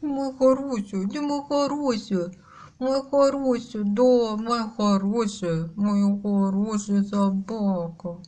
мой хороший, ты мой хороший. Мой хороший, да, мой хороший, мой хороший собака.